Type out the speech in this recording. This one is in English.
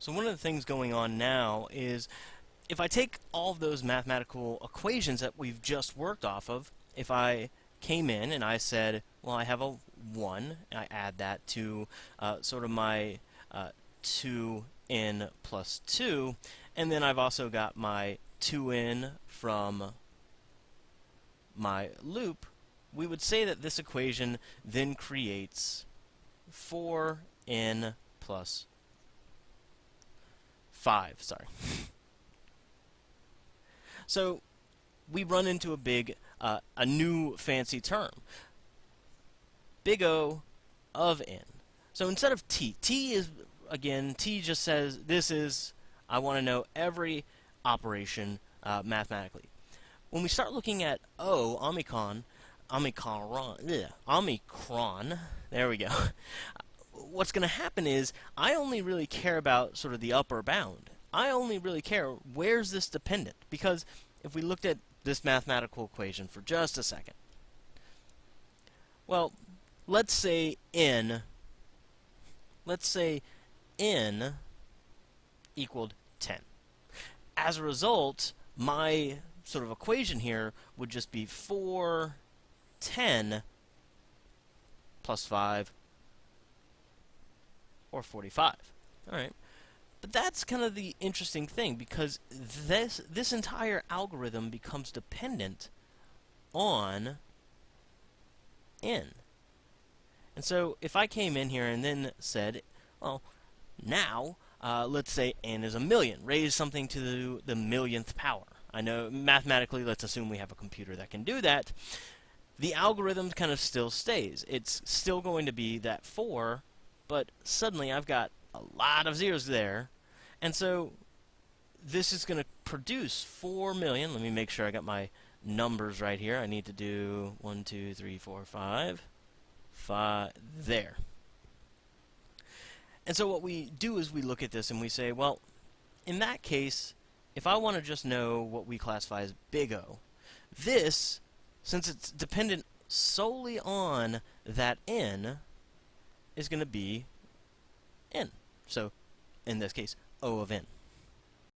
So one of the things going on now is if I take all of those mathematical equations that we've just worked off of, if I came in and I said, well, I have a 1, and I add that to uh, sort of my uh, 2n plus 2, and then I've also got my 2n from my loop, we would say that this equation then creates 4n plus 5, sorry. so we run into a big, uh, a new fancy term. Big O of n. So instead of t, t is, again, t just says this is, I want to know every operation uh, mathematically. When we start looking at O, Omicron, Omicron, ugh, Omicron, there we go. What's going to happen is I only really care about sort of the upper bound. I only really care where's this dependent because if we looked at this mathematical equation for just a second. Well, let's say n let's say n equaled 10. As a result, my sort of equation here would just be 4 10 plus 5 or 45. All right. But that's kind of the interesting thing because this this entire algorithm becomes dependent on n. And so if I came in here and then said, well, now uh, let's say n is a million, raise something to the, the millionth power. I know mathematically, let's assume we have a computer that can do that. The algorithm kind of still stays. It's still going to be that 4 but suddenly I've got a lot of zeros there, and so this is going to produce 4 million. Let me make sure I got my numbers right here. I need to do 1, 2, 3, 4, 5, 5, there. And so what we do is we look at this and we say, well, in that case, if I want to just know what we classify as big O, this, since it's dependent solely on that n, is going to be n. So, in this case, O of n.